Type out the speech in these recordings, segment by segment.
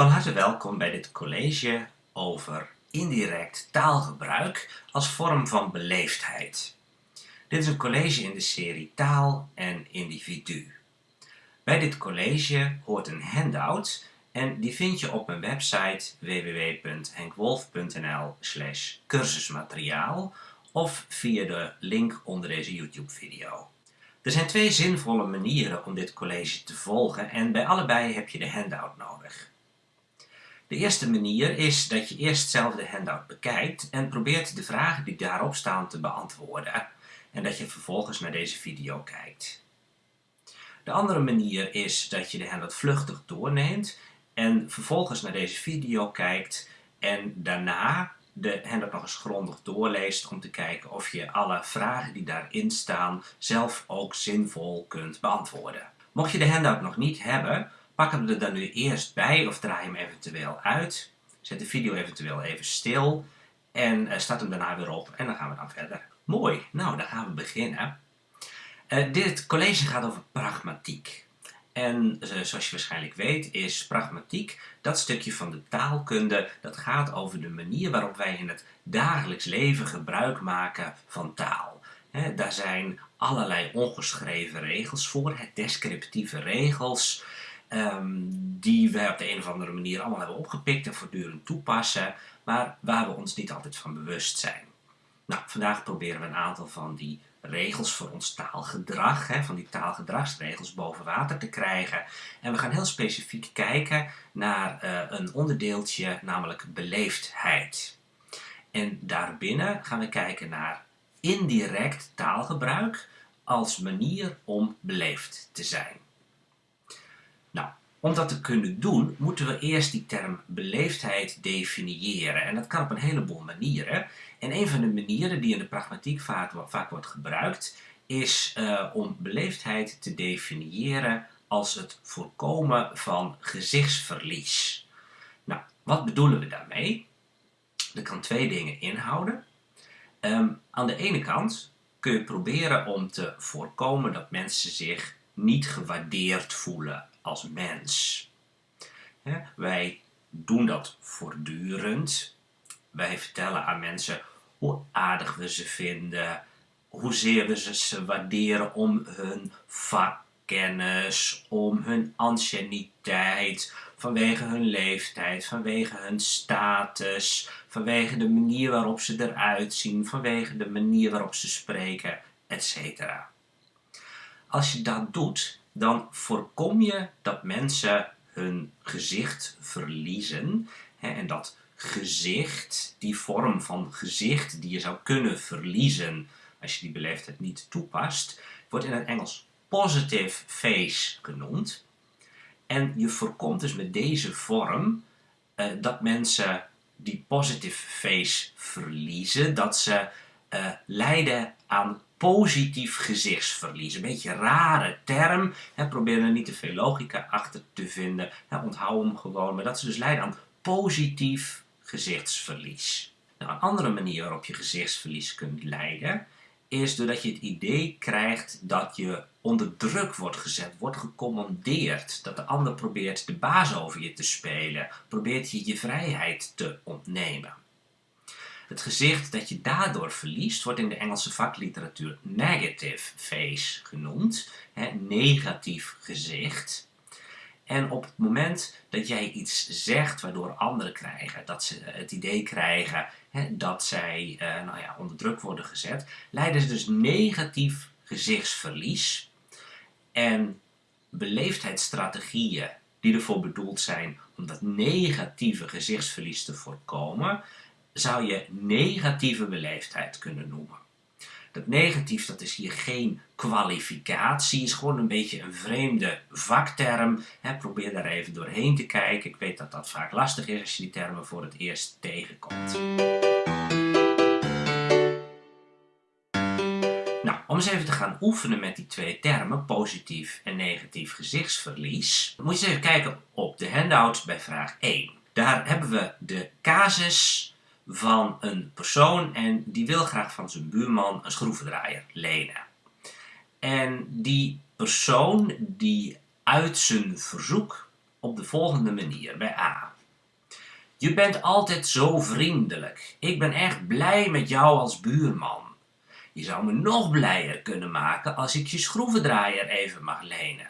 Van harte welkom bij dit college over indirect taalgebruik als vorm van beleefdheid. Dit is een college in de serie Taal en Individu. Bij dit college hoort een handout en die vind je op mijn website www.henkwolf.nl cursusmateriaal of via de link onder deze YouTube video. Er zijn twee zinvolle manieren om dit college te volgen en bij allebei heb je de handout nodig. De eerste manier is dat je eerst zelf de handout bekijkt en probeert de vragen die daarop staan te beantwoorden en dat je vervolgens naar deze video kijkt. De andere manier is dat je de handout vluchtig doorneemt en vervolgens naar deze video kijkt en daarna de handout nog eens grondig doorleest om te kijken of je alle vragen die daarin staan zelf ook zinvol kunt beantwoorden. Mocht je de handout nog niet hebben, pak hem er dan nu eerst bij of draai hem eventueel uit. Zet de video eventueel even stil en uh, start hem daarna weer op en dan gaan we dan verder. Mooi, nou dan gaan we beginnen. Uh, dit college gaat over pragmatiek. En uh, zoals je waarschijnlijk weet is pragmatiek dat stukje van de taalkunde dat gaat over de manier waarop wij in het dagelijks leven gebruik maken van taal. He, daar zijn allerlei ongeschreven regels voor, het descriptieve regels, um, die we op de een of andere manier allemaal hebben opgepikt en voortdurend toepassen, maar waar we ons niet altijd van bewust zijn. Nou, vandaag proberen we een aantal van die regels voor ons taalgedrag, hè, van die taalgedragsregels boven water te krijgen. En we gaan heel specifiek kijken naar uh, een onderdeeltje, namelijk beleefdheid. En daarbinnen gaan we kijken naar indirect taalgebruik als manier om beleefd te zijn. Om dat te kunnen doen, moeten we eerst die term beleefdheid definiëren. En dat kan op een heleboel manieren. En een van de manieren die in de pragmatiek vaak, vaak wordt gebruikt, is uh, om beleefdheid te definiëren als het voorkomen van gezichtsverlies. Nou, wat bedoelen we daarmee? Dat kan twee dingen inhouden. Um, aan de ene kant kun je proberen om te voorkomen dat mensen zich niet gewaardeerd voelen als mens. wij doen dat voortdurend. Wij vertellen aan mensen hoe aardig we ze vinden, hoezeer we ze waarderen om hun vakkennis, om hun anciëniteit, vanwege hun leeftijd, vanwege hun status, vanwege de manier waarop ze eruit zien, vanwege de manier waarop ze spreken, etc. Als je dat doet, dan voorkom je dat mensen hun gezicht verliezen. En dat gezicht, die vorm van gezicht die je zou kunnen verliezen als je die beleefdheid niet toepast, wordt in het Engels positive face genoemd. En je voorkomt dus met deze vorm uh, dat mensen die positive face verliezen, dat ze uh, lijden aan positief gezichtsverlies. Een beetje een rare term. Probeer er niet te veel logica achter te vinden. Onthoud hem gewoon. Maar dat ze dus leiden aan positief gezichtsverlies. Nou, een andere manier waarop je gezichtsverlies kunt leiden is doordat je het idee krijgt dat je onder druk wordt gezet, wordt gecommandeerd. Dat de ander probeert de baas over je te spelen, probeert je je vrijheid te ontnemen. Het gezicht dat je daardoor verliest wordt in de Engelse vakliteratuur negative face genoemd. Hè, negatief gezicht. En op het moment dat jij iets zegt waardoor anderen krijgen, dat ze het idee krijgen hè, dat zij uh, nou ja, onder druk worden gezet, leiden ze dus negatief gezichtsverlies. En beleefdheidsstrategieën die ervoor bedoeld zijn om dat negatieve gezichtsverlies te voorkomen, zou je negatieve beleefdheid kunnen noemen. Dat negatief, dat is hier geen kwalificatie, is gewoon een beetje een vreemde vakterm. probeer daar even doorheen te kijken. Ik weet dat dat vaak lastig is als je die termen voor het eerst tegenkomt. Nou, om eens even te gaan oefenen met die twee termen, positief en negatief gezichtsverlies, moet je eens even kijken op de handout bij vraag 1. Daar hebben we de casus van een persoon en die wil graag van zijn buurman een schroevendraaier lenen. En die persoon die uit zijn verzoek op de volgende manier bij A. Je bent altijd zo vriendelijk. Ik ben echt blij met jou als buurman. Je zou me nog blijer kunnen maken als ik je schroevendraaier even mag lenen.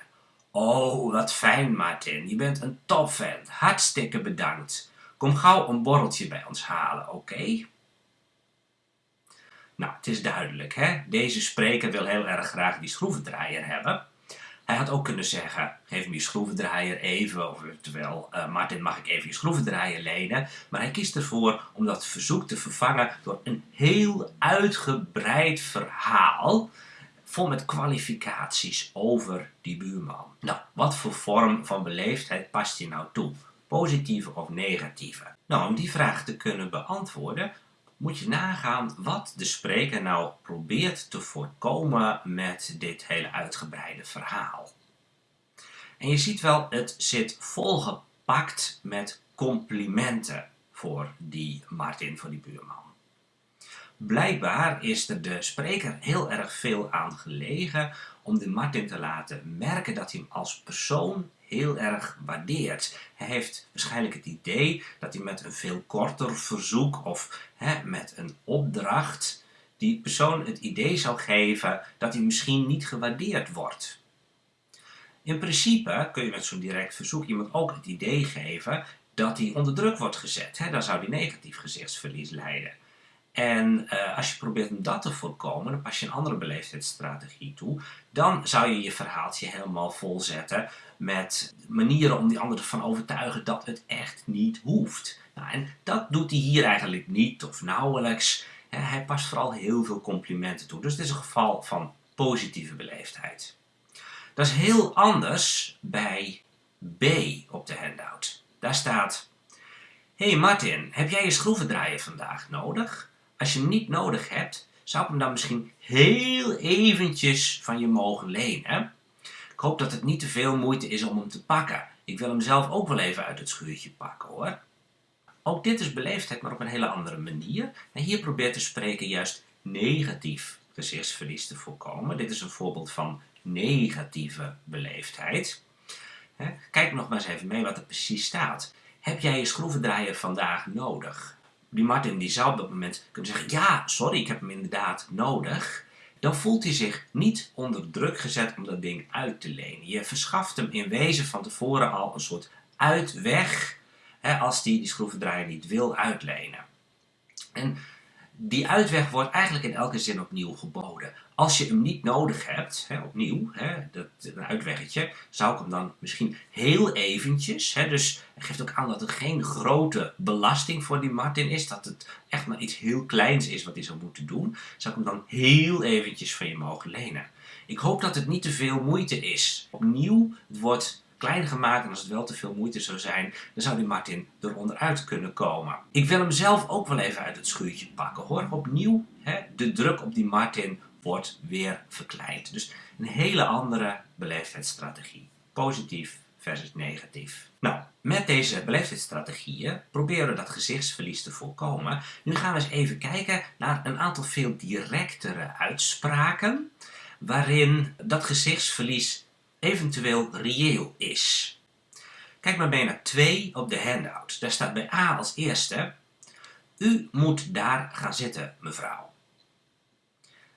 Oh, wat fijn, Martin. Je bent een topvent. Hartstikke bedankt. Kom gauw een borreltje bij ons halen, oké? Nou, het is duidelijk, hè? Deze spreker wil heel erg graag die schroevendraaier hebben. Hij had ook kunnen zeggen, geef me je schroevendraaier even, of terwijl uh, Martin mag ik even je schroevendraaier lenen. Maar hij kiest ervoor om dat verzoek te vervangen door een heel uitgebreid verhaal vol met kwalificaties over die buurman. Nou, wat voor vorm van beleefdheid past je nou toe? Positieve of negatieve? Nou, om die vraag te kunnen beantwoorden, moet je nagaan wat de spreker nou probeert te voorkomen met dit hele uitgebreide verhaal. En je ziet wel, het zit volgepakt met complimenten voor die Martin, voor die buurman. Blijkbaar is er de spreker heel erg veel aan gelegen om de Martin te laten merken dat hij hem als persoon heel erg waardeert. Hij heeft waarschijnlijk het idee dat hij met een veel korter verzoek of hè, met een opdracht die persoon het idee zou geven dat hij misschien niet gewaardeerd wordt. In principe kun je met zo'n direct verzoek iemand ook het idee geven dat hij onder druk wordt gezet. Hè? Dan zou hij negatief gezichtsverlies leiden. En uh, als je probeert om dat te voorkomen, dan pas je een andere beleefdheidsstrategie toe. Dan zou je je verhaaltje helemaal volzetten met manieren om die ander ervan overtuigen dat het echt niet hoeft. Nou, en dat doet hij hier eigenlijk niet of nauwelijks. Hij past vooral heel veel complimenten toe. Dus het is een geval van positieve beleefdheid. Dat is heel anders bij B op de handout. Daar staat... hey Martin, heb jij je schroevendraaier vandaag nodig? Als je hem niet nodig hebt, zou ik hem dan misschien heel eventjes van je mogen lenen. Ik hoop dat het niet te veel moeite is om hem te pakken. Ik wil hem zelf ook wel even uit het schuurtje pakken hoor. Ook dit is beleefdheid, maar op een hele andere manier. En hier probeert de spreker juist negatief gezichtsverlies te voorkomen. Dit is een voorbeeld van negatieve beleefdheid. Kijk nog maar eens even mee wat er precies staat. Heb jij je schroevendraaier vandaag nodig? Die Martin die zou op dat moment kunnen zeggen, ja, sorry, ik heb hem inderdaad nodig. Dan voelt hij zich niet onder druk gezet om dat ding uit te lenen. Je verschaft hem in wezen van tevoren al een soort uitweg hè, als die, die schroevendraaier niet wil uitlenen. En die uitweg wordt eigenlijk in elke zin opnieuw geboden. Als je hem niet nodig hebt, hè, opnieuw, hè, dat, een uitweggetje, zou ik hem dan misschien heel eventjes, hè, dus hij geeft ook aan dat het geen grote belasting voor die Martin is, dat het echt maar iets heel kleins is wat hij zou moeten doen, zou ik hem dan heel eventjes van je mogen lenen. Ik hoop dat het niet te veel moeite is. Opnieuw, het wordt klein gemaakt en als het wel te veel moeite zou zijn, dan zou die Martin eronder uit kunnen komen. Ik wil hem zelf ook wel even uit het schuurtje pakken hoor. Opnieuw, hè, de druk op die Martin wordt weer verkleind. Dus een hele andere beleefdheidsstrategie. Positief versus negatief. Nou, met deze beleefdheidsstrategieën proberen we dat gezichtsverlies te voorkomen. Nu gaan we eens even kijken naar een aantal veel directere uitspraken waarin dat gezichtsverlies eventueel reëel is. Kijk maar mee naar 2 op de handout. Daar staat bij A als eerste, u moet daar gaan zitten, mevrouw.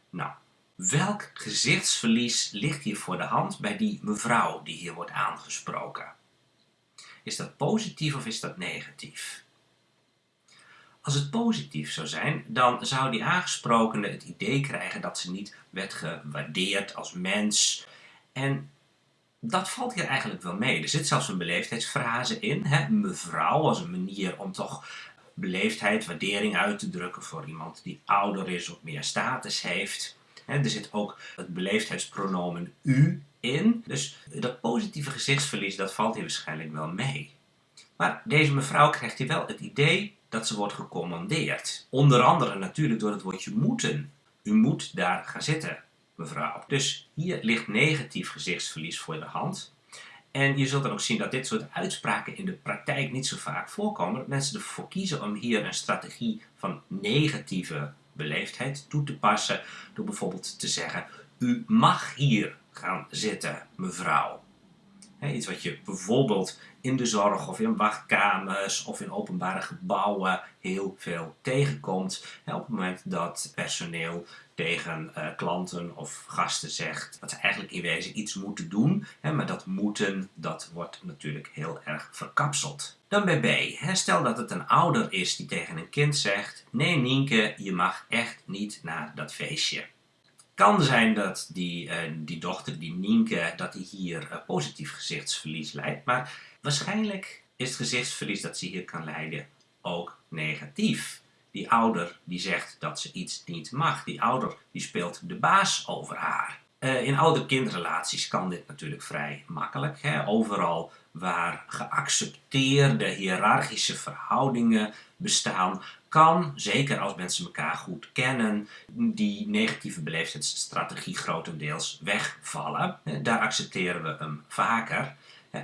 Nou, welk gezichtsverlies ligt hier voor de hand bij die mevrouw die hier wordt aangesproken? Is dat positief of is dat negatief? Als het positief zou zijn, dan zou die aangesprokene het idee krijgen dat ze niet werd gewaardeerd als mens en dat valt hier eigenlijk wel mee. Er zit zelfs een beleefdheidsfrase in. Hè? Mevrouw als een manier om toch beleefdheid, waardering uit te drukken voor iemand die ouder is of meer status heeft. er zit ook het beleefdheidspronomen u in. Dus dat positieve gezichtsverlies, dat valt hier waarschijnlijk wel mee. Maar deze mevrouw krijgt hier wel het idee dat ze wordt gecommandeerd. Onder andere natuurlijk door het woordje moeten. U moet daar gaan zitten mevrouw. Dus hier ligt negatief gezichtsverlies voor de hand. En je zult dan ook zien dat dit soort uitspraken in de praktijk niet zo vaak voorkomen. Dat mensen ervoor kiezen om hier een strategie van negatieve beleefdheid toe te passen. Door bijvoorbeeld te zeggen, u mag hier gaan zitten, mevrouw. iets wat je bijvoorbeeld in de zorg of in wachtkamers of in openbare gebouwen heel veel tegenkomt. op het moment dat personeel tegen uh, klanten of gasten zegt dat ze eigenlijk in wezen iets moeten doen. Hè, maar dat moeten, dat wordt natuurlijk heel erg verkapseld. Dan bij B. Stel dat het een ouder is die tegen een kind zegt, nee Nienke, je mag echt niet naar dat feestje. Kan zijn dat die, uh, die dochter, die Nienke, dat die hier uh, positief gezichtsverlies leidt. Maar waarschijnlijk is het gezichtsverlies dat ze hier kan leiden ook negatief. Die ouder die zegt dat ze iets niet mag. Die ouder die speelt de baas over haar. Uh, in ouder-kindrelaties kan dit natuurlijk vrij makkelijk. Hè? Overal waar geaccepteerde hiërarchische verhoudingen bestaan, kan, zeker als mensen elkaar goed kennen, die negatieve beleefdheidsstrategie grotendeels wegvallen. Daar accepteren we hem vaker.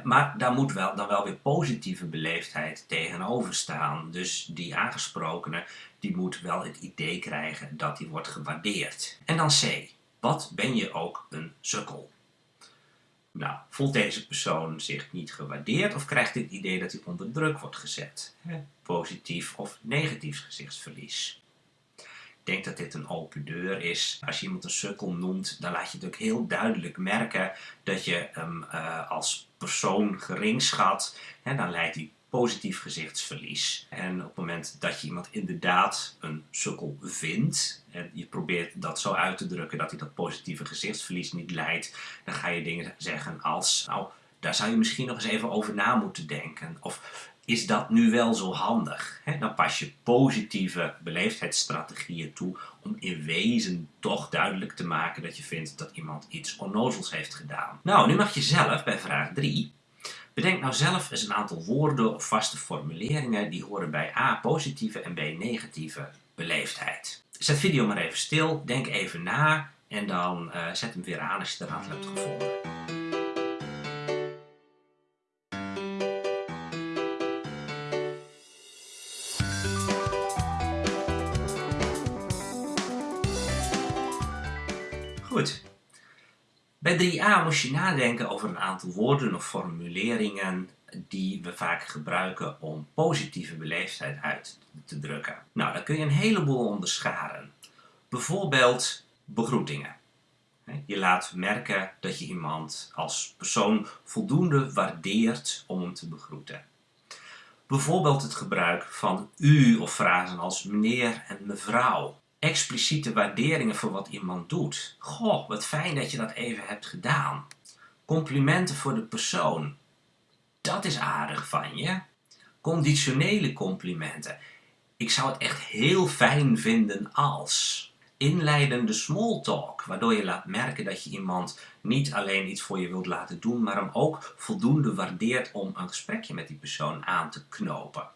Maar daar moet wel, dan wel weer positieve beleefdheid tegenover staan. Dus die aangesprokene die moet wel het idee krijgen dat hij wordt gewaardeerd. En dan C. Wat ben je ook een sukkel? Nou, voelt deze persoon zich niet gewaardeerd of krijgt het idee dat hij onder druk wordt gezet? Positief of negatief gezichtsverlies. Ik denk dat dit een open deur is. Als je iemand een sukkel noemt, dan laat je het ook heel duidelijk merken dat je hem uh, als persoon gering schat. En dan leidt hij positief gezichtsverlies. En op het moment dat je iemand inderdaad een sukkel vindt, en je probeert dat zo uit te drukken dat hij dat positieve gezichtsverlies niet leidt, dan ga je dingen zeggen als, nou, daar zou je misschien nog eens even over na moeten denken. Of is dat nu wel zo handig? dan pas je positieve beleefdheidsstrategieën toe om in wezen toch duidelijk te maken dat je vindt dat iemand iets onnozels heeft gedaan. Nou, nu mag je zelf bij vraag 3 Bedenk nou zelf eens een aantal woorden of vaste formuleringen die horen bij A positieve en B negatieve beleefdheid. Zet video maar even stil, denk even na en dan uh, zet hem weer aan als je eruit hebt gevonden. Bij 3a moest je nadenken over een aantal woorden of formuleringen die we vaak gebruiken om positieve beleefdheid uit te drukken. Nou, daar kun je een heleboel onderscharen. Bijvoorbeeld begroetingen. Je laat merken dat je iemand als persoon voldoende waardeert om hem te begroeten. Bijvoorbeeld het gebruik van u of frasen als meneer en mevrouw expliciete waarderingen voor wat iemand doet. Goh, wat fijn dat je dat even hebt gedaan. Complimenten voor de persoon. Dat is aardig van je. Conditionele complimenten. Ik zou het echt heel fijn vinden als. Inleidende small talk, waardoor je laat merken dat je iemand niet alleen iets voor je wilt laten doen, maar hem ook voldoende waardeert om een gesprekje met die persoon aan te knopen.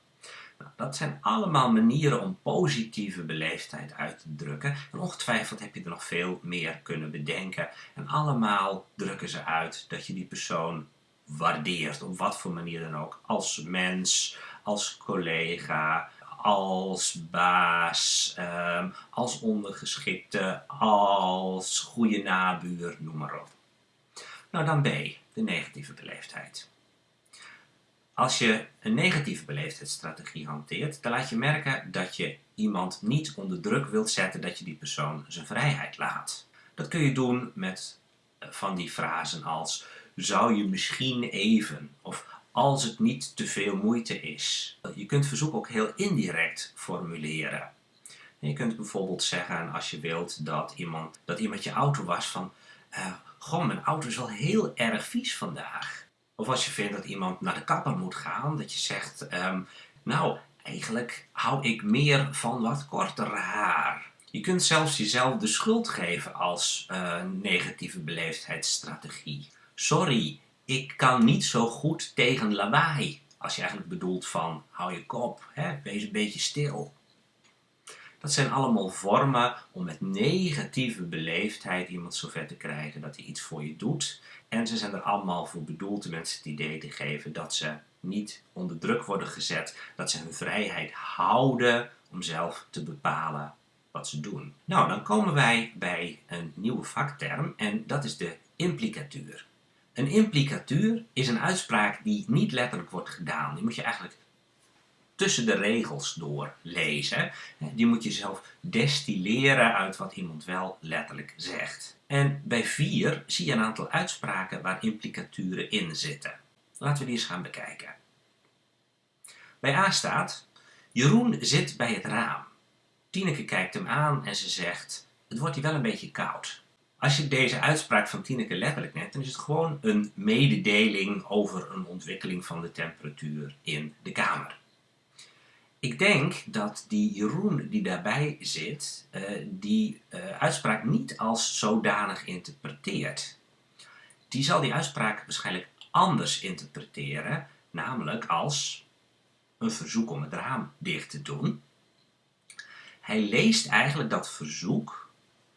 Dat zijn allemaal manieren om positieve beleefdheid uit te drukken. En ongetwijfeld heb je er nog veel meer kunnen bedenken. En allemaal drukken ze uit dat je die persoon waardeert, op wat voor manier dan ook. Als mens, als collega, als baas, ehm, als ondergeschikte, als goede nabuur, noem maar op. Nou dan B, de negatieve beleefdheid. Als je een negatieve beleefdheidsstrategie hanteert, dan laat je merken dat je iemand niet onder druk wilt zetten dat je die persoon zijn vrijheid laat. Dat kun je doen met eh, van die frasen als zou je misschien even of als het niet te veel moeite is. Je kunt verzoek ook heel indirect formuleren. je kunt bijvoorbeeld zeggen als je wilt dat iemand, dat iemand je auto was van uh, goh mijn auto is wel heel erg vies vandaag. Of als je vindt dat iemand naar de kapper moet gaan, dat je zegt, ehm, nou, eigenlijk hou ik meer van wat korter haar. Je kunt zelfs jezelf de schuld geven als uh, negatieve beleefdheidsstrategie. Sorry, ik kan niet zo goed tegen lawaai. Als je eigenlijk bedoelt van, hou je kop, hè? wees een beetje stil. Dat zijn allemaal vormen om met negatieve beleefdheid iemand zover te krijgen dat hij iets voor je doet. En ze zijn er allemaal voor bedoeld de mensen het idee te geven dat ze niet onder druk worden gezet, dat ze hun vrijheid houden om zelf te bepalen wat ze doen. Nou, dan komen wij bij een nieuwe vakterm en dat is de implicatuur. Een implicatuur is een uitspraak die niet letterlijk wordt gedaan. Die moet je eigenlijk tussen de regels door lezen. Die moet je zelf destilleren uit wat iemand wel letterlijk zegt. En bij 4 zie je een aantal uitspraken waar implicaturen in zitten. Laten we die eens gaan bekijken. Bij A staat, Jeroen zit bij het raam. Tineke kijkt hem aan en ze zegt, het wordt hier wel een beetje koud. Als je deze uitspraak van Tineke letterlijk neemt, dan is het gewoon een mededeling over een ontwikkeling van de temperatuur in de kamer. Ik denk dat die Jeroen die daarbij zit, uh, die uh, uitspraak niet als zodanig interpreteert. Die zal die uitspraak waarschijnlijk anders interpreteren, namelijk als een verzoek om het raam dicht te doen. Hij leest eigenlijk dat verzoek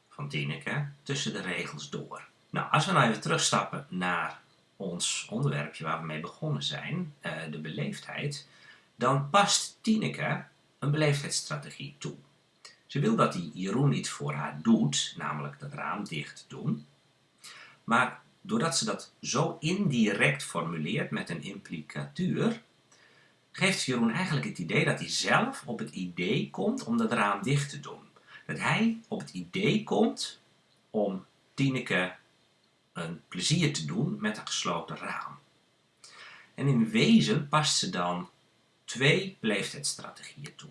van Tineke tussen de regels door. Nou, als we nou even terugstappen naar ons onderwerpje waar we mee begonnen zijn, uh, de beleefdheid, dan past Tineke een beleefdheidsstrategie toe. Ze wil dat die Jeroen iets voor haar doet, namelijk dat raam dicht doen. Maar doordat ze dat zo indirect formuleert met een implicatuur, geeft Jeroen eigenlijk het idee dat hij zelf op het idee komt om dat raam dicht te doen. Dat hij op het idee komt om Tineke een plezier te doen met een gesloten raam. En in wezen past ze dan twee beleefdheidsstrategieën toe.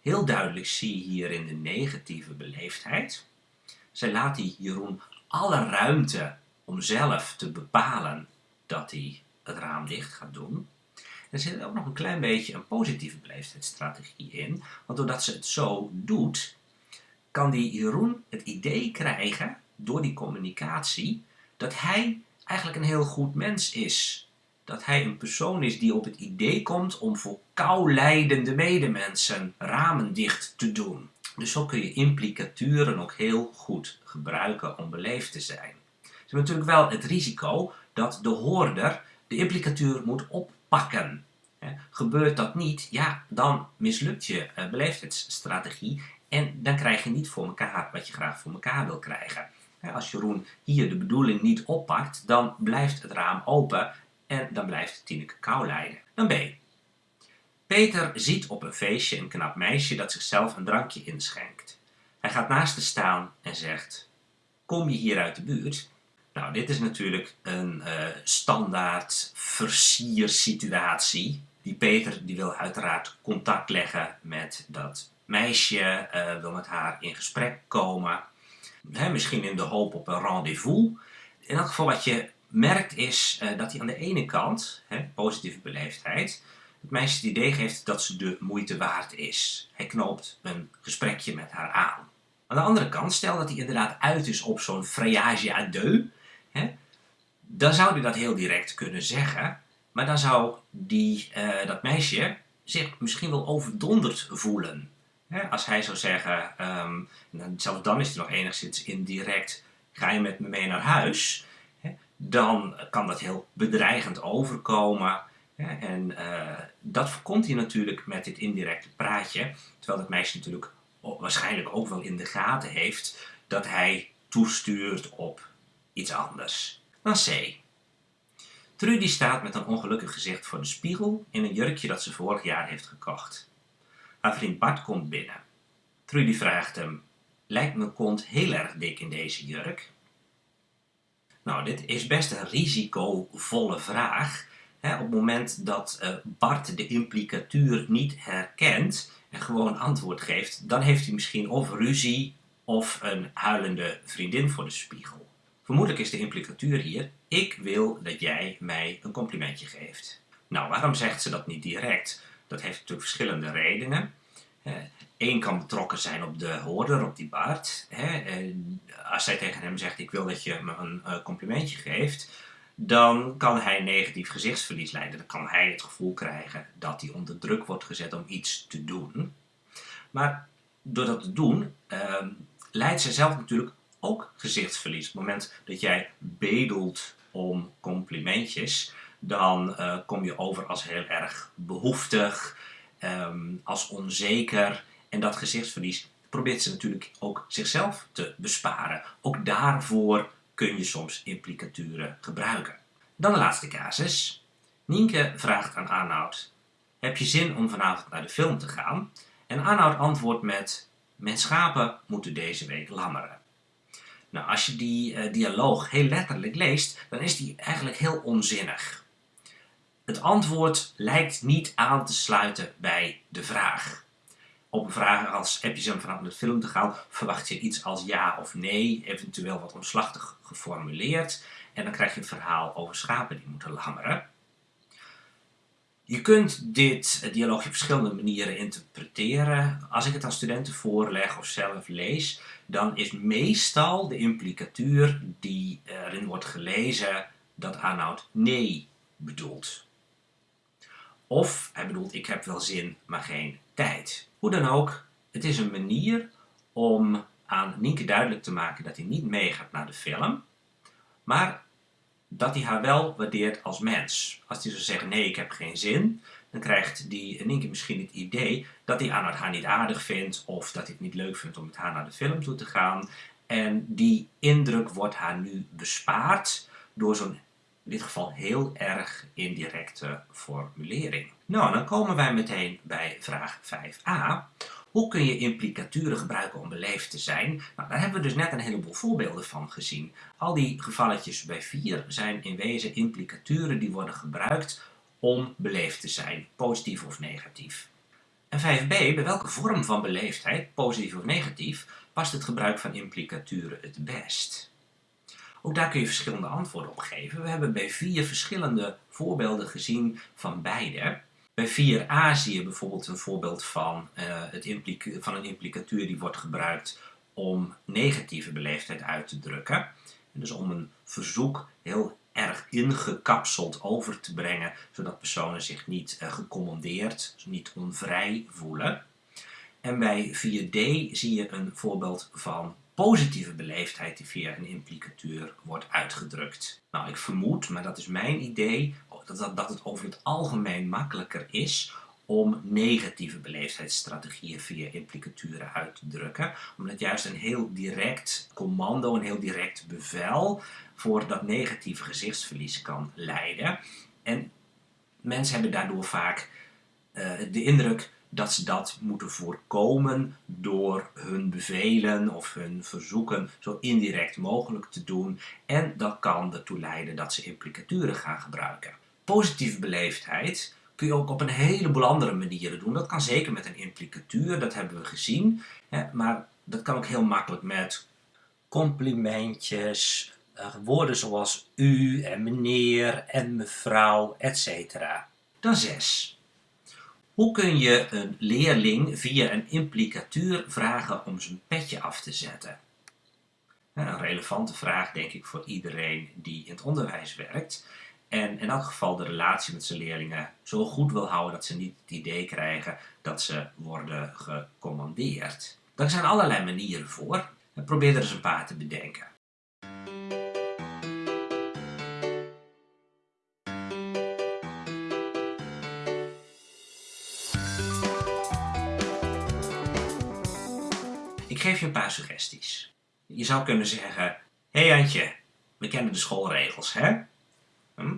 Heel duidelijk zie je hier in de negatieve beleefdheid. Zij laat die Jeroen alle ruimte om zelf te bepalen dat hij het raam dicht gaat doen. Er zit ook nog een klein beetje een positieve beleefdheidsstrategie in. Want doordat ze het zo doet, kan die Jeroen het idee krijgen, door die communicatie, dat hij eigenlijk een heel goed mens is dat hij een persoon is die op het idee komt om voor kou lijdende medemensen ramen dicht te doen. Dus zo kun je implicaturen ook heel goed gebruiken om beleefd te zijn. Ze hebben natuurlijk wel het risico dat de hoorder de implicatuur moet oppakken. Gebeurt dat niet, ja, dan mislukt je uh, beleefdheidsstrategie en dan krijg je niet voor elkaar wat je graag voor elkaar wil krijgen. Als Jeroen hier de bedoeling niet oppakt, dan blijft het raam open en dan blijft Tineke kou lijden. Dan B. Peter ziet op een feestje een knap meisje dat zichzelf een drankje inschenkt. Hij gaat naast haar staan en zegt, kom je hier uit de buurt? Nou, dit is natuurlijk een uh, standaard versiersituatie. Die Peter die wil uiteraard contact leggen met dat meisje, uh, wil met haar in gesprek komen. misschien in de hoop op een rendezvous. In elk geval wat je merkt is uh, dat hij aan de ene kant, hè, positieve beleefdheid, het meisje het idee geeft dat ze de moeite waard is. Hij knoopt een gesprekje met haar aan. Aan de andere kant, stel dat hij inderdaad uit is op zo'n frayage à hè, dan zou hij dat heel direct kunnen zeggen, maar dan zou die, uh, dat meisje zich misschien wel overdonderd voelen. Hè, als hij zou zeggen, um, zelfs dan is hij nog enigszins indirect, ga je met me mee naar huis? Dan kan dat heel bedreigend overkomen. En uh, dat voorkomt hij natuurlijk met dit indirecte praatje, terwijl dat meisje natuurlijk waarschijnlijk ook wel in de gaten heeft dat hij toestuurt op iets anders. Dan C. Trudy staat met een ongelukkig gezicht voor de spiegel in een jurkje dat ze vorig jaar heeft gekocht. Haar vriend Bart komt binnen. Trudy vraagt hem, lijkt mijn kont heel erg dik in deze jurk? Nou, dit is best een risicovolle vraag. op het moment dat uh, Bart de implicatuur niet herkent en gewoon antwoord geeft, dan heeft hij misschien of ruzie of een huilende vriendin voor de spiegel. Vermoedelijk is de implicatuur hier, ik wil dat jij mij een complimentje geeft. Nou, waarom zegt ze dat niet direct? Dat heeft natuurlijk verschillende redenen. Eén kan betrokken zijn op de hoorder, op die Bart. Als zij tegen hem zegt, ik wil dat je me een eh, complimentje geeft, dan kan hij negatief gezichtsverlies leiden. Dan kan hij het gevoel krijgen dat hij onder druk wordt gezet om iets te doen. Maar door dat te doen, uh, leidt zij zelf natuurlijk ook gezichtsverlies. Op het moment dat jij bedelt om complimentjes, dan uh, kom je over als heel erg behoeftig, um, als onzeker. En dat gezichtsverlies probeert ze natuurlijk ook zichzelf te besparen. Ook daarvoor kun je soms implicaturen gebruiken. Dan de laatste casus. Nienke vraagt aan Arnoud, heb je zin om vanavond naar de film te gaan? En Arnoud antwoordt met, mijn schapen moeten deze week lammeren. Nou, als je die uh, dialoog heel letterlijk leest, dan is die eigenlijk heel onzinnig. Het antwoord lijkt niet aan te sluiten bij de vraag. Op een vraag als heb je zin om de film te gaan, verwacht je iets als ja of nee, eventueel wat omslachtig geformuleerd. En dan krijg je een verhaal over schapen die moeten lammeren. Je kunt dit dialoog op verschillende manieren interpreteren. Als ik het aan studenten voorleg of zelf lees, dan is meestal de implicatuur die erin wordt gelezen dat Arnoud nee bedoelt. Of hij bedoelt ik heb wel zin, maar geen tijd. Hoe dan ook, het is een manier om aan Nienke duidelijk te maken dat hij niet meegaat naar de film, maar dat hij haar wel waardeert als mens. Als hij zou zeggen, nee, ik heb geen zin, dan krijgt die Nienke misschien het idee dat hij Arnoud haar niet aardig vindt, of dat hij het niet leuk vindt om met haar naar de film toe te gaan. En die indruk wordt haar nu bespaard door zo'n, in dit geval heel erg indirecte formulering. Nou, dan komen wij meteen bij vraag 5a. Hoe kun je implicaturen gebruiken om beleefd te zijn? Nou, daar hebben we dus net een heleboel voorbeelden van gezien. Al die gevalletjes bij 4 zijn in wezen implicaturen die worden gebruikt om beleefd te zijn, positief of negatief. En 5b, bij welke vorm van beleefdheid, positief of negatief, past het gebruik van implicaturen het best? Ook daar kun je verschillende antwoorden op geven. We hebben bij vier verschillende voorbeelden gezien van beide. Bij 4a zie je bijvoorbeeld een voorbeeld van, uh, het van een implicatuur die wordt gebruikt om negatieve beleefdheid uit te drukken. En dus om een verzoek heel erg ingekapseld over te brengen, zodat personen zich niet uh, gecommandeerd, niet onvrij voelen. En bij 4D zie je een voorbeeld van positieve beleefdheid die via een implicatuur wordt uitgedrukt. Nou, ik vermoed, maar dat is mijn idee, dat, dat het over het algemeen makkelijker is om negatieve beleefdheidsstrategieën via implicaturen uit te drukken. Omdat juist een heel direct commando, een heel direct bevel voor dat negatieve gezichtsverlies kan leiden. En mensen hebben daardoor vaak uh, de indruk dat ze dat moeten voorkomen door hun bevelen of hun verzoeken zo indirect mogelijk te doen. En dat kan ertoe leiden dat ze implicaturen gaan gebruiken. Positieve beleefdheid kun je ook op een heleboel andere manieren doen. Dat kan zeker met een implicatuur, dat hebben we gezien. Maar dat kan ook heel makkelijk met complimentjes, eh, woorden zoals u en meneer en mevrouw, etc. Dan 6. Hoe kun je een leerling via een implicatuur vragen om zijn petje af te zetten? Een relevante vraag denk ik voor iedereen die in het onderwijs werkt. En in elk geval de relatie met zijn leerlingen zo goed wil houden dat ze niet het idee krijgen dat ze worden gecommandeerd. Daar zijn allerlei manieren voor. Probeer er eens een paar te bedenken. Suggesties. Je zou kunnen zeggen, hé hey Antje, we kennen de schoolregels, hè? Hm?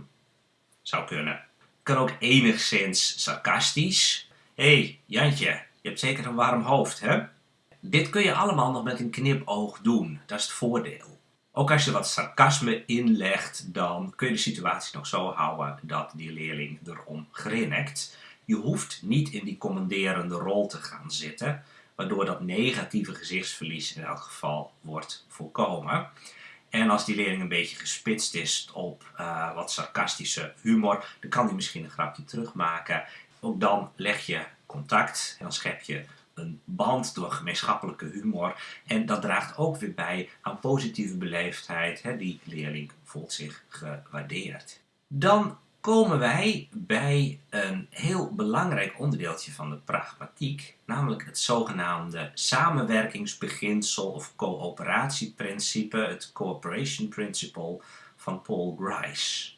Zou kunnen. Kan ook enigszins sarcastisch. Hé hey, Jantje, je hebt zeker een warm hoofd, hè? Dit kun je allemaal nog met een knipoog doen. Dat is het voordeel. Ook als je wat sarcasme inlegt, dan kun je de situatie nog zo houden dat die leerling erom grinnikt. Je hoeft niet in die commanderende rol te gaan zitten waardoor dat negatieve gezichtsverlies in elk geval wordt voorkomen. En als die leerling een beetje gespitst is op uh, wat sarcastische humor, dan kan hij misschien een grapje terugmaken. Ook dan leg je contact en dan schep je een band door gemeenschappelijke humor. En dat draagt ook weer bij aan positieve beleefdheid. Hè? Die leerling voelt zich gewaardeerd. Dan komen wij bij een heel belangrijk onderdeeltje van de pragmatiek, namelijk het zogenaamde samenwerkingsbeginsel of coöperatieprincipe, het cooperation principle van Paul Grice.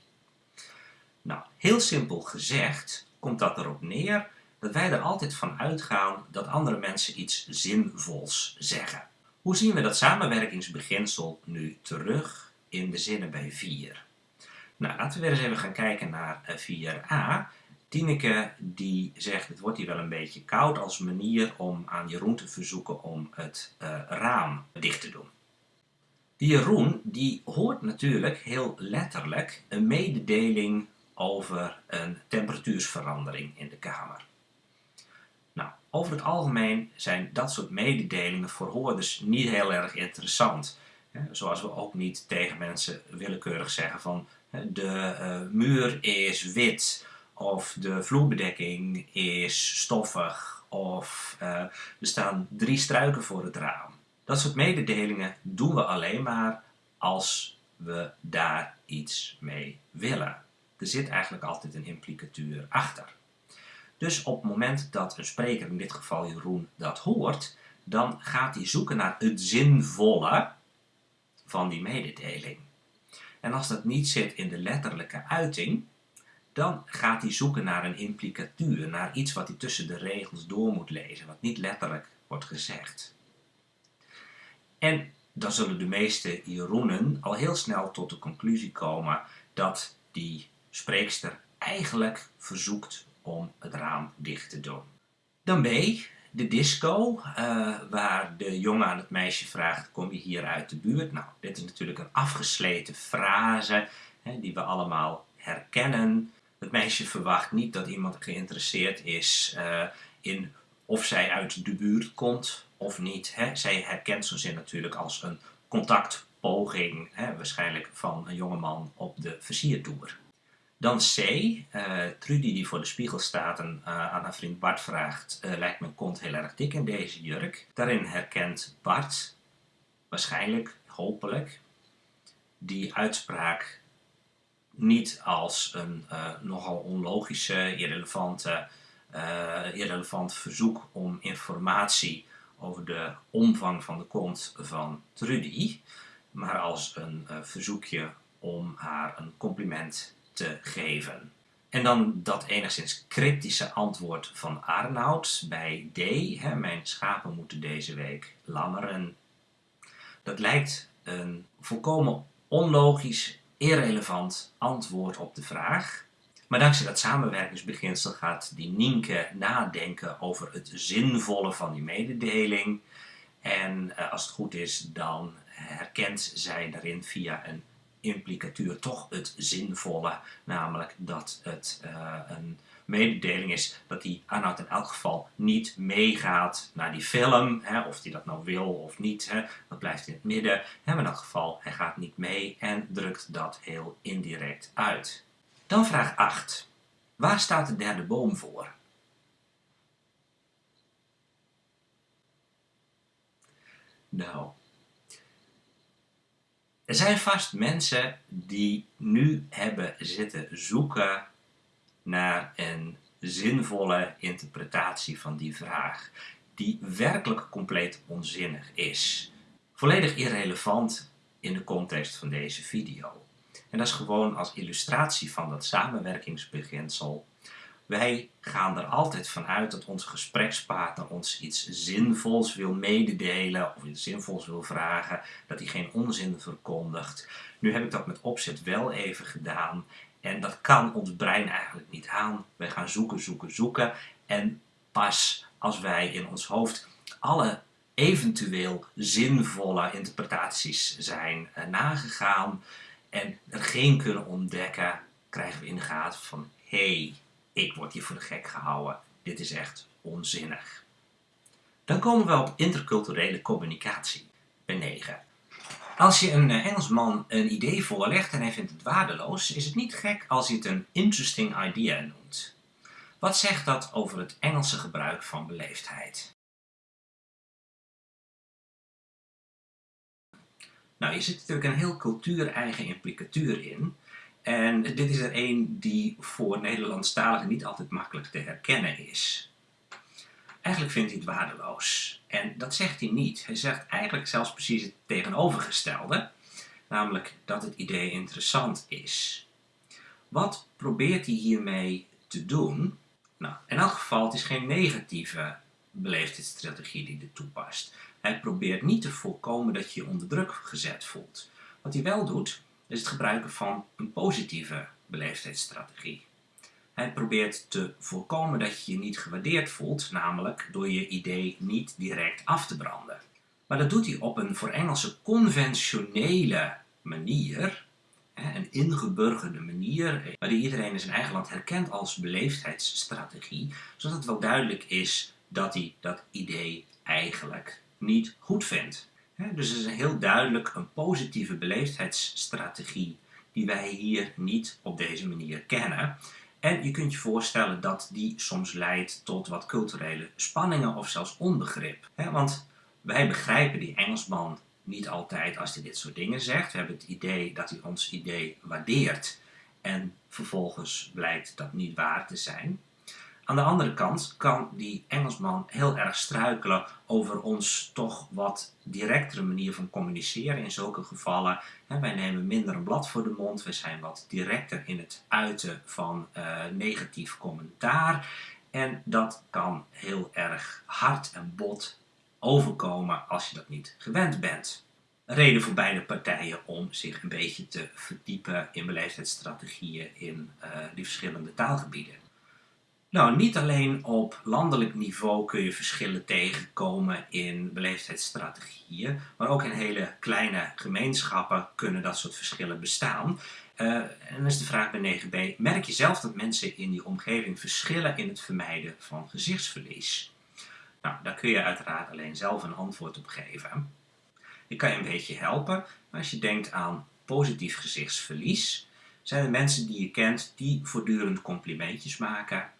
Nou, heel simpel gezegd komt dat erop neer dat wij er altijd van uitgaan dat andere mensen iets zinvols zeggen. Hoe zien we dat samenwerkingsbeginsel nu terug in de zinnen bij 4. Nou, laten we weer eens even gaan kijken naar 4a. Tineke die zegt, het wordt hier wel een beetje koud als manier om aan Jeroen te verzoeken om het uh, raam dicht te doen. Die Jeroen die hoort natuurlijk heel letterlijk een mededeling over een temperatuursverandering in de kamer. Nou, over het algemeen zijn dat soort mededelingen voor hoorders niet heel erg interessant. Zoals we ook niet tegen mensen willekeurig zeggen van de uh, muur is wit of de vloerbedekking is stoffig of uh, er staan drie struiken voor het raam. Dat soort mededelingen doen we alleen maar als we daar iets mee willen. Er zit eigenlijk altijd een implicatuur achter. Dus op het moment dat een spreker, in dit geval Jeroen, dat hoort, dan gaat hij zoeken naar het zinvolle van die mededeling. En als dat niet zit in de letterlijke uiting, dan gaat hij zoeken naar een implicatuur, naar iets wat hij tussen de regels door moet lezen, wat niet letterlijk wordt gezegd. En dan zullen de meeste Jeroenen al heel snel tot de conclusie komen dat die spreekster eigenlijk verzoekt om het raam dicht te doen. Dan B, de disco, uh, waar de jongen aan het meisje vraagt, kom je hier uit de buurt? Nou, dit is natuurlijk een afgesleten frase hè, die we allemaal herkennen. Het meisje verwacht niet dat iemand geïnteresseerd is uh, in of zij uit de buurt komt of niet. Hè. Zij herkent zo'n zin natuurlijk als een contactpoging, hè, waarschijnlijk van een jongeman op de versiertoer. Dan C, uh, Trudy die voor de spiegel staat en uh, aan haar vriend Bart vraagt, uh, lijkt mijn kont heel erg dik in deze jurk. Daarin herkent Bart, waarschijnlijk, hopelijk, die uitspraak niet als een nogal onlogische, irrelevante, irrelevant verzoek om informatie over de omvang van de kont van Trudy, maar als een verzoekje om haar een compliment te geven. En dan dat enigszins cryptische antwoord van Arnoud bij D. Hè, mijn schapen moeten deze week lammeren. Dat lijkt een volkomen onlogisch, irrelevant antwoord op de vraag. Maar dankzij dat samenwerkingsbeginsel gaat die Nienke nadenken over het zinvolle van die mededeling. En eh, als het goed is, dan herkent zij daarin via een implicatuur toch het zinvolle, namelijk dat het uh, een mededeling is dat die Arnoud in elk geval niet meegaat naar die film, hè, of hij dat nou wil of niet, hè, dat blijft in het midden. Hè, maar in elk geval, hij gaat niet mee en drukt dat heel indirect uit. Dan vraag 8. Waar staat de derde boom voor? Nou, er zijn vast mensen die nu hebben zitten zoeken naar een zinvolle interpretatie van die vraag, die werkelijk compleet onzinnig is. Volledig irrelevant in de context van deze video. En dat is gewoon als illustratie van dat samenwerkingsbeginsel wij gaan er altijd vanuit dat onze gesprekspartner ons iets zinvols wil mededelen of iets zinvols wil vragen, dat hij geen onzin verkondigt. Nu heb ik dat met opzet wel even gedaan en dat kan ons brein eigenlijk niet aan. Wij gaan zoeken, zoeken, zoeken en pas als wij in ons hoofd alle eventueel zinvolle interpretaties zijn uh, nagegaan en er geen kunnen ontdekken, krijgen we in de gaten van hé, hey, ik word hier voor de gek gehouden. Dit is echt onzinnig. Dan komen we op interculturele communicatie, bij 9. Als je een eh, Engelsman een idee voorlegt en hij vindt het waardeloos, is het niet gek als hij het een interesting idea noemt. Wat zegt dat over het Engelse gebruik van beleefdheid? Nou, je zit natuurlijk een heel cultuur-eigen implicatuur in, en dit is er een die voor Nederlandstaligen niet altijd makkelijk te herkennen is. Eigenlijk vindt hij het waardeloos. En dat zegt hij niet. Hij zegt eigenlijk zelfs precies het tegenovergestelde. Namelijk dat het idee interessant is. Wat probeert hij hiermee te doen? Nou, in elk geval, het is geen negatieve beleefdheidsstrategie die hij toepast. Hij probeert niet te voorkomen dat je je onder druk gezet voelt. Wat hij wel doet, is het gebruiken van een positieve beleefdheidsstrategie. Hij probeert te voorkomen dat je je niet gewaardeerd voelt, namelijk door je idee niet direct af te branden. Maar dat doet hij op een voor Engelse conventionele manier, een ingeburgerde manier, waar iedereen in zijn eigen land herkent als beleefdheidsstrategie, zodat het wel duidelijk is dat hij dat idee eigenlijk niet goed vindt. Dus het is heel duidelijk een positieve beleefdheidsstrategie die wij hier niet op deze manier kennen. En je kunt je voorstellen dat die soms leidt tot wat culturele spanningen of zelfs onbegrip. Want wij begrijpen die Engelsman niet altijd als hij dit soort dingen zegt. We hebben het idee dat hij ons idee waardeert en vervolgens blijkt dat niet waar te zijn. Aan de andere kant kan die Engelsman heel erg struikelen over ons toch wat directere manier van communiceren in zulke gevallen. Wij nemen minder een blad voor de mond, we zijn wat directer in het uiten van uh, negatief commentaar. En dat kan heel erg hard en bot overkomen als je dat niet gewend bent. Reden voor beide partijen om zich een beetje te verdiepen in beleefdheidsstrategieën in uh, die verschillende taalgebieden. Nou, niet alleen op landelijk niveau kun je verschillen tegenkomen in beleefdheidsstrategieën, maar ook in hele kleine gemeenschappen kunnen dat soort verschillen bestaan. Uh, en dan is de vraag bij 9b, merk je zelf dat mensen in die omgeving verschillen in het vermijden van gezichtsverlies? Nou, daar kun je uiteraard alleen zelf een antwoord op geven. Ik kan je een beetje helpen, maar als je denkt aan positief gezichtsverlies, zijn er mensen die je kent die voortdurend complimentjes maken,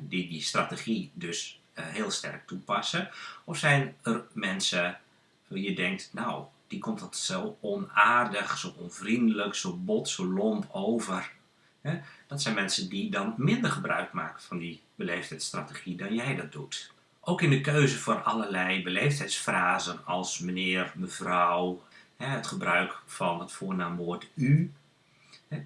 die die strategie dus uh, heel sterk toepassen? Of zijn er mensen waar je denkt, nou, die komt dat zo onaardig, zo onvriendelijk, zo bot, zo lomp over. Dat zijn mensen die dan minder gebruik maken van die beleefdheidsstrategie dan jij dat doet. Ook in de keuze voor allerlei beleefdheidsfrasen als meneer, mevrouw, het gebruik van het voornaamwoord u,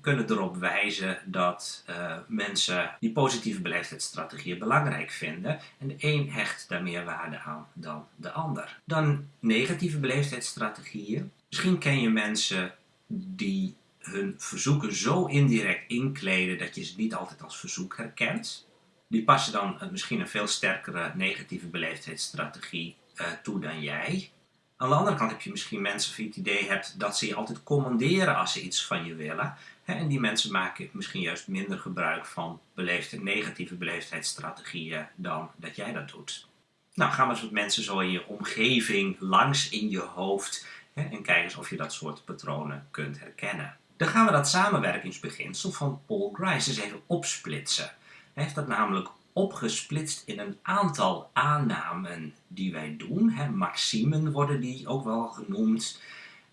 kunnen erop wijzen dat uh, mensen die positieve beleefdheidsstrategieën belangrijk vinden en de een hecht daar meer waarde aan dan de ander. Dan negatieve beleefdheidsstrategieën. Misschien ken je mensen die hun verzoeken zo indirect inkleden dat je ze niet altijd als verzoek herkent. Die passen dan misschien een veel sterkere negatieve beleefdheidsstrategie uh, toe dan jij. Aan de andere kant heb je misschien mensen die het idee hebt dat ze je altijd commanderen als ze iets van je willen. En die mensen maken misschien juist minder gebruik van beleefde, negatieve beleefdheidsstrategieën dan dat jij dat doet. Nou, ga maar eens met mensen zo in je omgeving, langs in je hoofd en kijk eens of je dat soort patronen kunt herkennen. Dan gaan we dat samenwerkingsbeginsel van Paul Grice eens even opsplitsen. Hij heeft dat namelijk opgesplitst in een aantal aannamen die wij doen. Maximen worden die ook wel genoemd.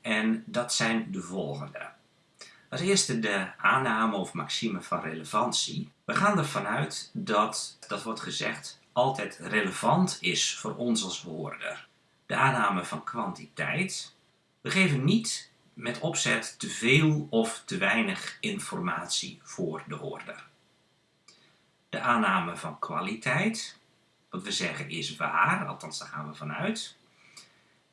En dat zijn de volgende. Als eerste de aanname of maxime van relevantie. We gaan ervan uit dat, dat wordt gezegd, altijd relevant is voor ons als hoorder. De aanname van kwantiteit. We geven niet met opzet te veel of te weinig informatie voor de hoorder de aanname van kwaliteit, wat we zeggen is waar, althans daar gaan we vanuit.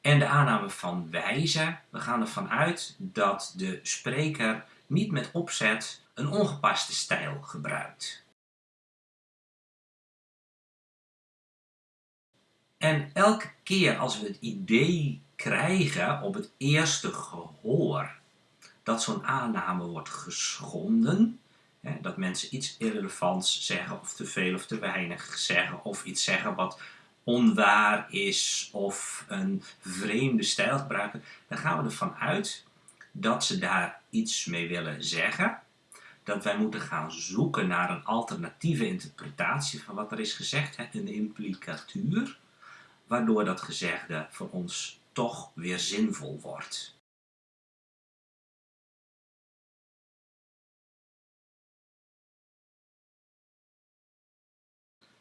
En de aanname van wijze, we gaan ervan uit dat de spreker niet met opzet een ongepaste stijl gebruikt. En elke keer als we het idee krijgen op het eerste gehoor dat zo'n aanname wordt geschonden, dat mensen iets irrelevants zeggen of te veel of te weinig zeggen of iets zeggen wat onwaar is of een vreemde stijl gebruiken, dan gaan we ervan uit dat ze daar iets mee willen zeggen. Dat wij moeten gaan zoeken naar een alternatieve interpretatie van wat er is gezegd, een implicatuur, waardoor dat gezegde voor ons toch weer zinvol wordt.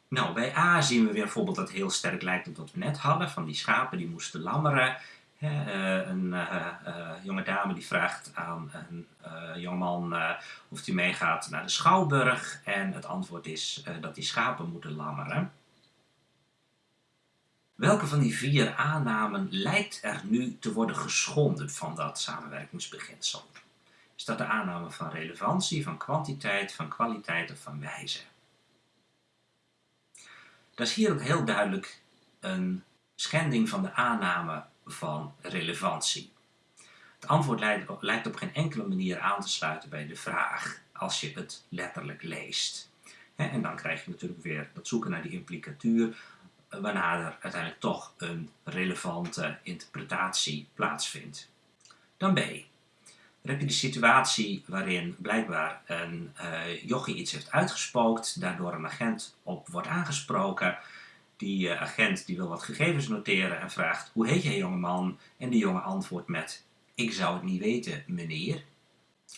Nou, bij A zien we weer bijvoorbeeld dat heel sterk lijkt op wat we net hadden, van die schapen die moesten lammeren. Uh, een uh, uh, jonge dame die vraagt aan een jongeman of hij meegaat naar de Schouwburg en het antwoord is dat die schapen moeten lammeren. Welke van die vier aannamen lijkt er nu te worden geschonden van dat samenwerkingsbeginsel? Is dat de aanname van relevantie, van kwantiteit, van kwaliteit of van wijze? Dat is hier ook heel duidelijk een schending van de aanname van relevantie. Het antwoord lijkt op geen enkele manier aan te sluiten bij de vraag als je het letterlijk leest. En dan krijg je natuurlijk weer dat zoeken naar die implicatuur, eh, waarna er uiteindelijk toch een relevante interpretatie plaatsvindt. Dan B. Dan heb je de situatie waarin blijkbaar een uh, jochie iets heeft uitgespookt, daardoor een agent op wordt aangesproken. Die uh, agent die wil wat gegevens noteren en vraagt, hoe heet jij jongeman? En die jongen antwoordt met, ik zou het niet weten meneer.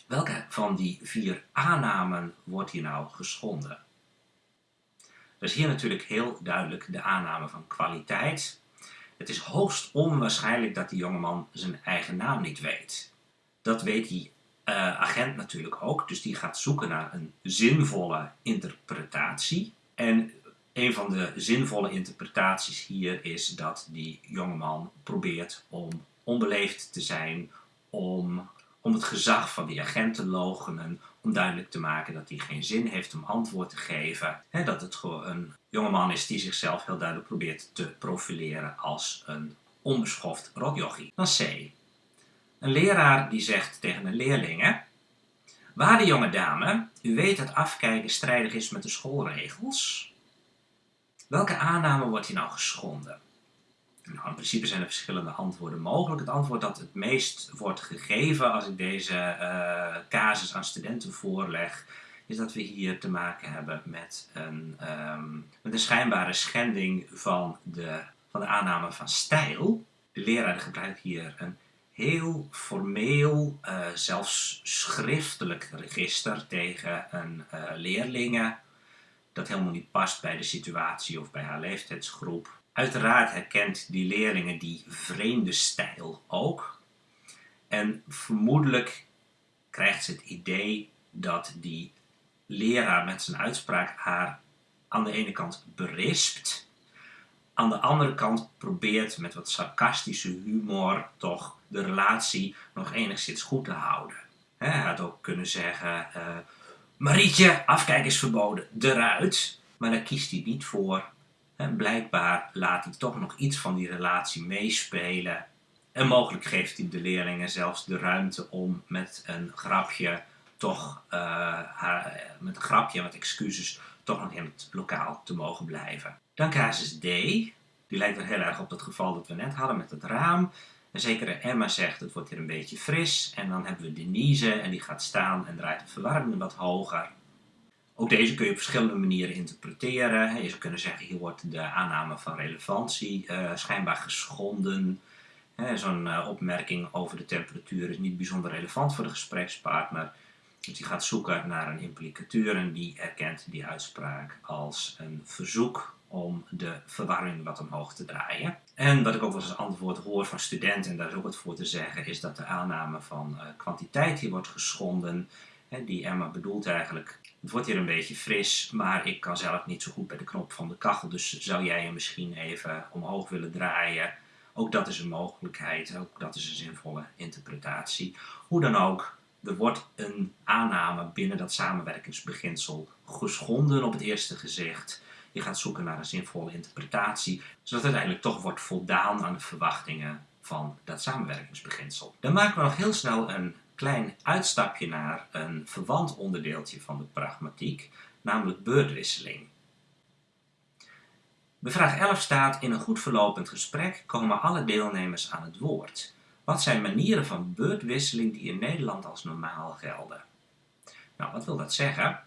Welke van die vier aannamen wordt hier nou geschonden? Dat is hier natuurlijk heel duidelijk de aanname van kwaliteit. Het is hoogst onwaarschijnlijk dat die jongeman zijn eigen naam niet weet. Dat weet die uh, agent natuurlijk ook, dus die gaat zoeken naar een zinvolle interpretatie. En een van de zinvolle interpretaties hier is dat die jongeman probeert om onbeleefd te zijn, om, om het gezag van die agent te logenen, om duidelijk te maken dat hij geen zin heeft om antwoord te geven. He, dat het gewoon een jongeman is die zichzelf heel duidelijk probeert te profileren als een onbeschoft rotjochie. Dan C. Een leraar die zegt tegen een leerling, Waarde jonge dame, u weet dat afkijken strijdig is met de schoolregels. Welke aanname wordt hier nou geschonden? Nou, in principe zijn er verschillende antwoorden mogelijk. Het antwoord dat het meest wordt gegeven als ik deze uh, casus aan studenten voorleg, is dat we hier te maken hebben met een, um, met een schijnbare schending van de, van de aanname van stijl. De leraar gebruikt hier een heel formeel, uh, zelfs schriftelijk register tegen een uh, leerlingen dat helemaal niet past bij de situatie of bij haar leeftijdsgroep. Uiteraard herkent die leerlingen die vreemde stijl ook. En vermoedelijk krijgt ze het idee dat die leraar met zijn uitspraak haar aan de ene kant berispt, aan de andere kant probeert met wat sarcastische humor toch de relatie nog enigszins goed te houden. hij had ook kunnen zeggen, uh, Marietje, afkijken is verboden, eruit. Maar daar kiest hij niet voor. Blijkbaar laat hij toch nog iets van die relatie meespelen. En mogelijk geeft hij de leerlingen zelfs de ruimte om met een grapje toch, uh, haar, met een grapje, met excuses, toch nog in het lokaal te mogen blijven. Dan casus D. Die lijkt er heel erg op het geval dat we net hadden met het raam. En zekere Emma zegt, het wordt hier een beetje fris. En dan hebben we Denise en die gaat staan en draait de verwarming wat hoger. Ook deze kun je op verschillende manieren interpreteren. Je zou kunnen zeggen, hier wordt de aanname van relevantie uh, schijnbaar geschonden. Zo'n uh, opmerking over de temperatuur is niet bijzonder relevant voor de gesprekspartner. Dus die gaat zoeken naar een implicatuur en die erkent die uitspraak als een verzoek om de verwarring wat omhoog te draaien. En wat ik ook wel eens antwoord hoor van studenten, en daar is ook wat voor te zeggen, is dat de aanname van uh, kwantiteit hier wordt geschonden. Hè, die Emma bedoelt eigenlijk, het wordt hier een beetje fris, maar ik kan zelf niet zo goed bij de knop van de kachel, dus zou jij hem misschien even omhoog willen draaien? Ook dat is een mogelijkheid, ook dat is een zinvolle interpretatie. Hoe dan ook, er wordt een aanname binnen dat samenwerkingsbeginsel geschonden op het eerste gezicht. Je gaat zoeken naar een zinvolle interpretatie, zodat uiteindelijk toch wordt voldaan aan de verwachtingen van dat samenwerkingsbeginsel. Dan maken we nog heel snel een klein uitstapje naar een verwant onderdeeltje van de pragmatiek, namelijk beurtwisseling. Bij vraag 11 staat, in een goed verlopend gesprek komen alle deelnemers aan het woord. Wat zijn manieren van beurtwisseling die in Nederland als normaal gelden? Nou, wat wil dat zeggen?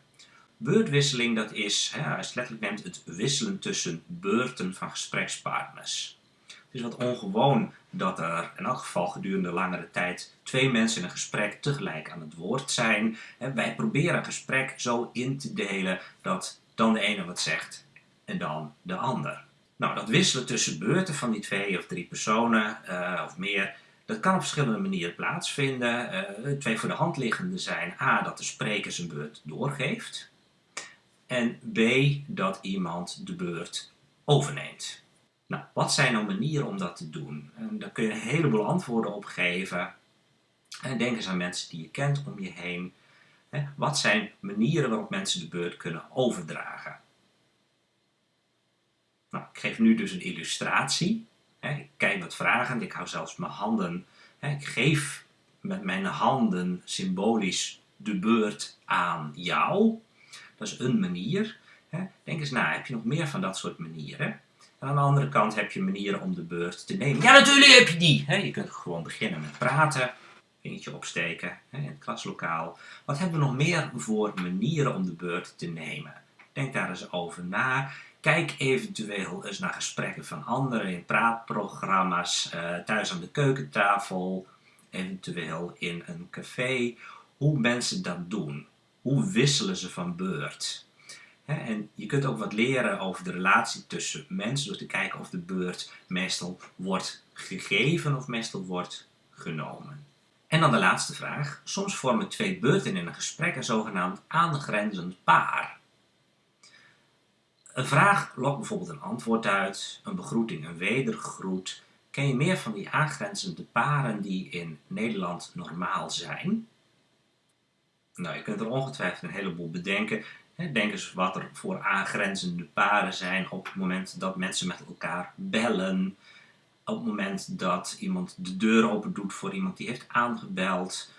Beurtwisseling dat is, hè, als je het letterlijk neemt, het wisselen tussen beurten van gesprekspartners. Het is wat ongewoon dat er in elk geval gedurende langere tijd twee mensen in een gesprek tegelijk aan het woord zijn. En wij proberen een gesprek zo in te delen dat dan de ene wat zegt en dan de ander. Nou, dat wisselen tussen beurten van die twee of drie personen uh, of meer, dat kan op verschillende manieren plaatsvinden. Uh, twee voor de hand liggende zijn A, dat de spreker zijn beurt doorgeeft. En B, dat iemand de beurt overneemt. Nou, wat zijn nou manieren om dat te doen? En daar kun je een heleboel antwoorden op geven. En denk eens aan mensen die je kent om je heen. Wat zijn manieren waarop mensen de beurt kunnen overdragen? Nou, ik geef nu dus een illustratie. Ik kijk wat vragend, ik hou zelfs mijn handen. Ik geef met mijn handen symbolisch de beurt aan jou. Dat is een manier. Denk eens na, heb je nog meer van dat soort manieren? En aan de andere kant heb je manieren om de beurt te nemen. Ja, natuurlijk heb je die! Je kunt gewoon beginnen met praten, vingertje opsteken in het klaslokaal. Wat hebben we nog meer voor manieren om de beurt te nemen? Denk daar eens over na. Kijk eventueel eens naar gesprekken van anderen in praatprogramma's, eh, thuis aan de keukentafel, eventueel in een café. Hoe mensen dat doen. Hoe wisselen ze van beurt? En je kunt ook wat leren over de relatie tussen mensen door te kijken of de beurt meestal wordt gegeven of meestal wordt genomen. En dan de laatste vraag. Soms vormen twee beurten in een gesprek een zogenaamd aangrenzend paar. Een vraag lokt bijvoorbeeld een antwoord uit, een begroeting een wedergroet. Ken je meer van die aangrenzende paren die in Nederland normaal zijn? Nou, je kunt er ongetwijfeld een heleboel bedenken. Denk eens wat er voor aangrenzende paren zijn op het moment dat mensen met elkaar bellen. Op het moment dat iemand de deur open doet voor iemand die heeft aangebeld.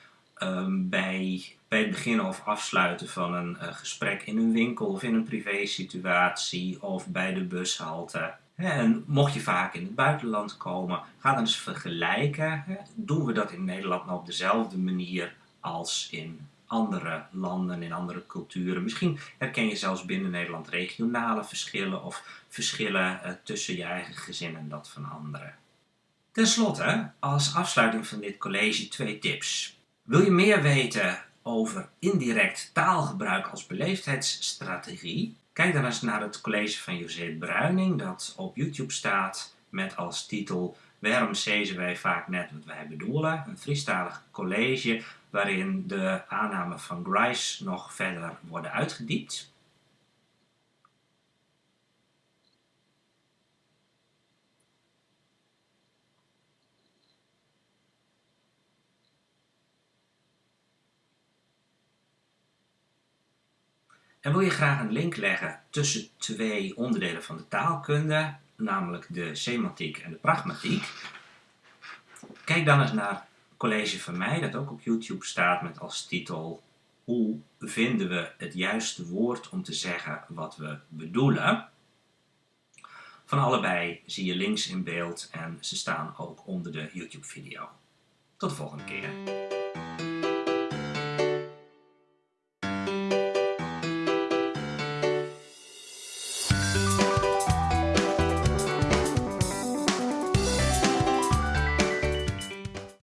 Ehm, bij, bij het beginnen of afsluiten van een uh, gesprek in een winkel of in een privé situatie of bij de bushalte. En mocht je vaak in het buitenland komen, ga dan eens vergelijken. Doen we dat in Nederland nou op dezelfde manier als in andere landen, in andere culturen. Misschien herken je zelfs binnen Nederland regionale verschillen of verschillen uh, tussen je eigen gezin en dat van anderen. Ten slotte, als afsluiting van dit college twee tips. Wil je meer weten over indirect taalgebruik als beleefdheidsstrategie? Kijk dan eens naar het college van José Bruining dat op YouTube staat met als titel Waarom zezen wij vaak net wat wij bedoelen? Een Friestalig college waarin de aannamen van Grice nog verder worden uitgediept. En wil je graag een link leggen tussen twee onderdelen van de taalkunde, namelijk de semantiek en de pragmatiek, kijk dan eens naar college van mij dat ook op YouTube staat met als titel Hoe vinden we het juiste woord om te zeggen wat we bedoelen? Van allebei zie je links in beeld en ze staan ook onder de YouTube video. Tot de volgende keer.